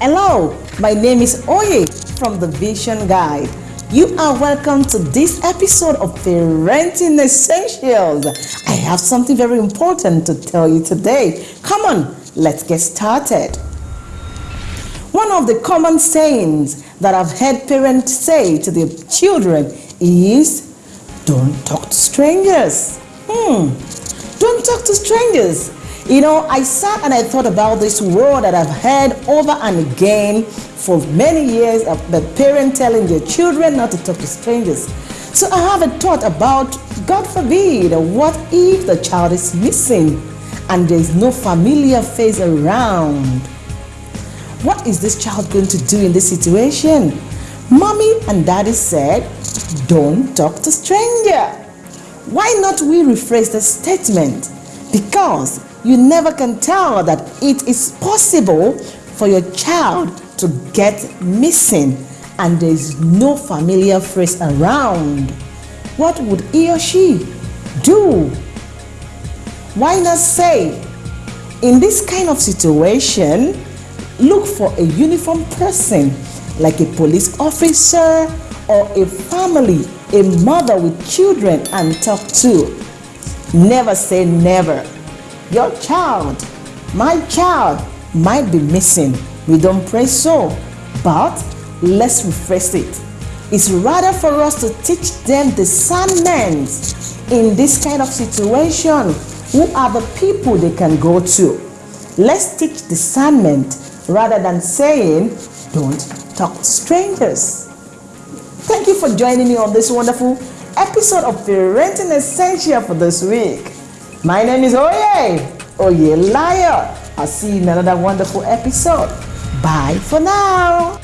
Hello, my name is Oye from the Vision Guide. You are welcome to this episode of Parenting Essentials. I have something very important to tell you today. Come on, let's get started. One of the common sayings that I've heard parents say to their children is don't talk to strangers. Hmm, don't talk to strangers. You know, I sat and I thought about this word that I've heard over and again for many years of the parent telling their children not to talk to strangers. So I have a thought about, God forbid, what if the child is missing and there is no familiar face around? What is this child going to do in this situation? Mommy and daddy said, don't talk to stranger. Why not we rephrase the statement? Because you never can tell that it is possible for your child to get missing and there is no familiar face around. What would he or she do? Why not say, in this kind of situation, look for a uniform person like a police officer or a family, a mother with children and talk to. Never say never. Your child, my child, might be missing. We don't pray so, but let's rephrase it. It's rather for us to teach them discernment in this kind of situation. Who are the people they can go to? Let's teach discernment rather than saying, don't talk to strangers. Thank you for joining me on this wonderful episode of Parenting Essential for this week. My name is Oye, Oye Liar. I'll see you in another wonderful episode. Bye for now.